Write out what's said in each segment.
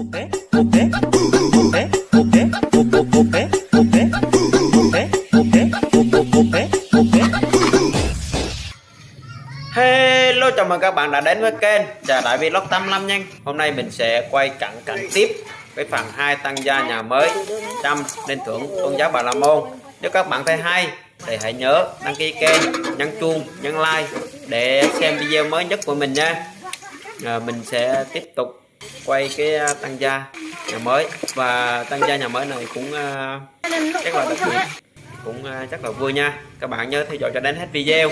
Hello chào mừng các bạn đã đến với kênh Trà Đại Vlog 85 nha. Hôm nay mình sẽ quay cận cảnh tiếp với phần 2 tăng gia nhà mới trăm lên thưởng tôn giáo Bà La Môn. Nếu các bạn thấy hay thì hãy nhớ đăng ký kênh, nhấn chuông, nhấn like để xem video mới nhất của mình nha. À, Mình sẽ tiếp tục quay cái tăng gia nhà mới và tăng gia nhà mới này cũng uh, chắc là đặc biệt cũng uh, chắc là vui nha các bạn nhớ theo dõi cho đến hết video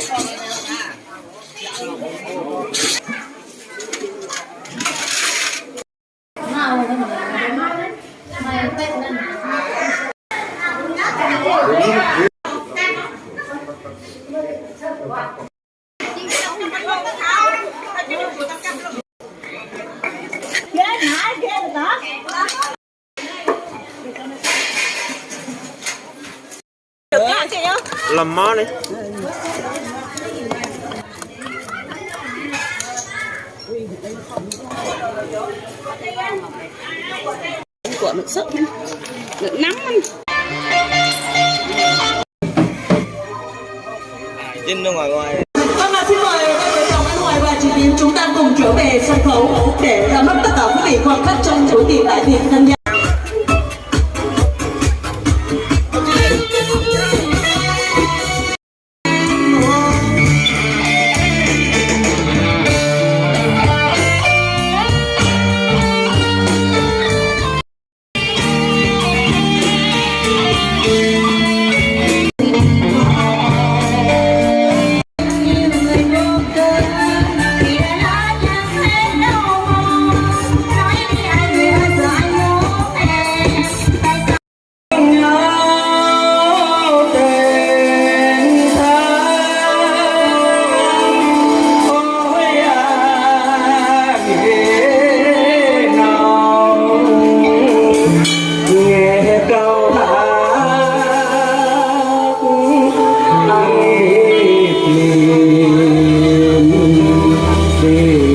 đó làm món đi. Của nước sức nước nắm Trên ra ngoài ngoài. 9 chúng ta cùng trở về sân khấu để ra mắt tất cả quý vị quan khách trong buổi tiệc đại diện thân nhân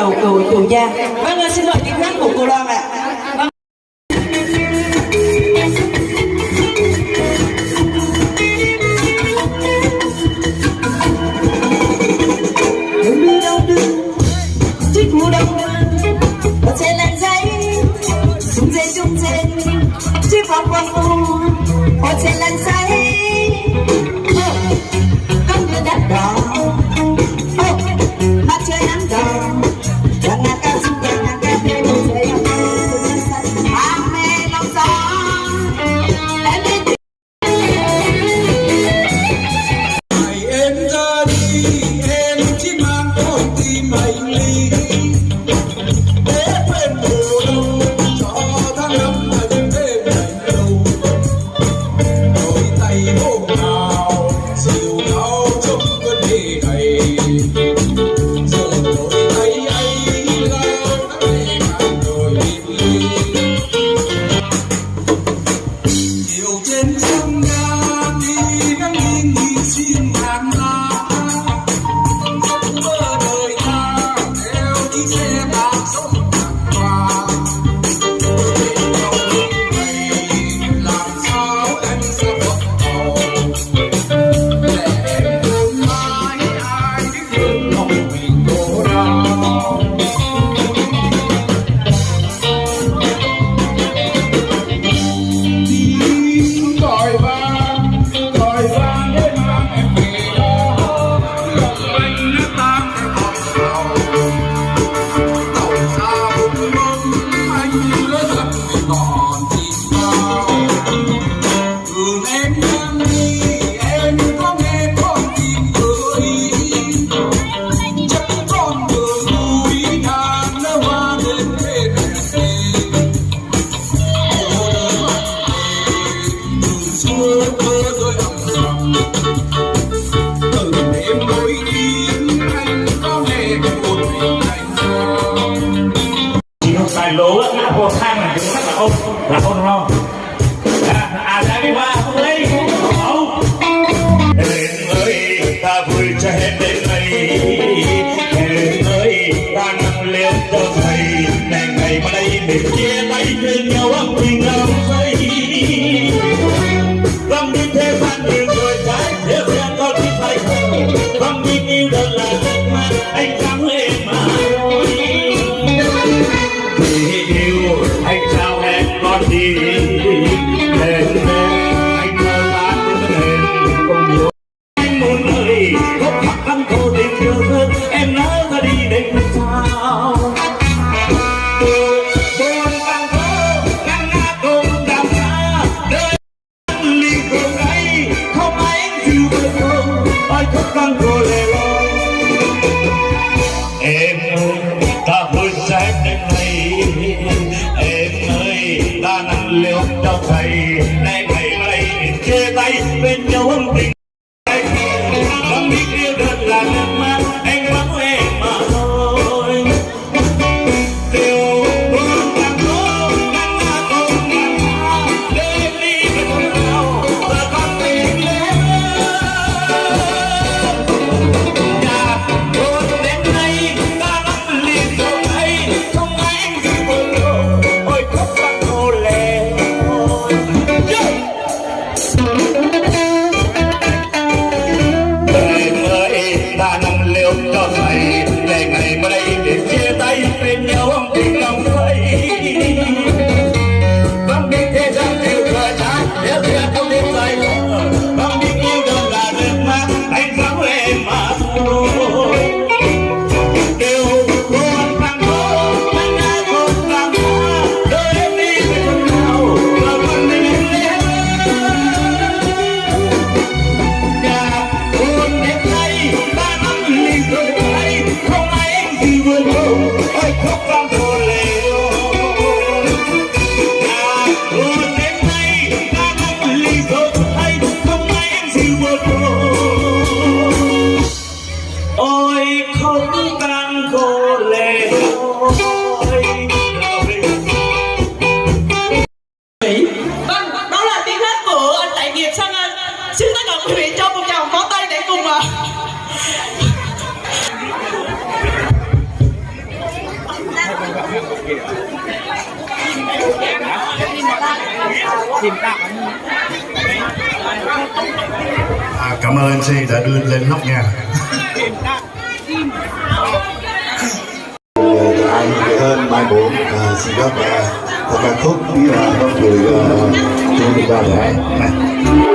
đầu lời cầu gia. Vâng xin mời tiếng hát của cô Loan ạ. Vâng. trên đưa đâu là không đúng không à, à ra cái ba không lấy không em ơi ta vui cho hết đến đây ta nằm liêu cho thầy này ngày mà đây chia tay cho thầy. Nay thầy lại chia tay bên nhau âm tình. à, cảm ơn MC đã đưa lên nóc nhà. Ờ, anh hơn mai bốn à, xin phép một là khúc đi là không gửi cho người ta để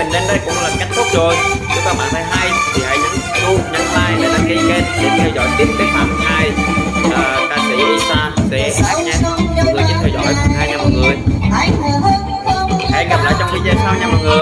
mình đến đây cũng là kết thúc rồi. Nếu các bạn thấy hay thì hãy nhấn chuông nhấn like để đăng ký kênh để theo dõi tiếp cái phần hai. Uh, ca sĩ Isa sẽ hát nha. Mọi người nhớ theo dõi. Hai nha mọi người. Hẹn gặp lại trong video sau nha mọi người.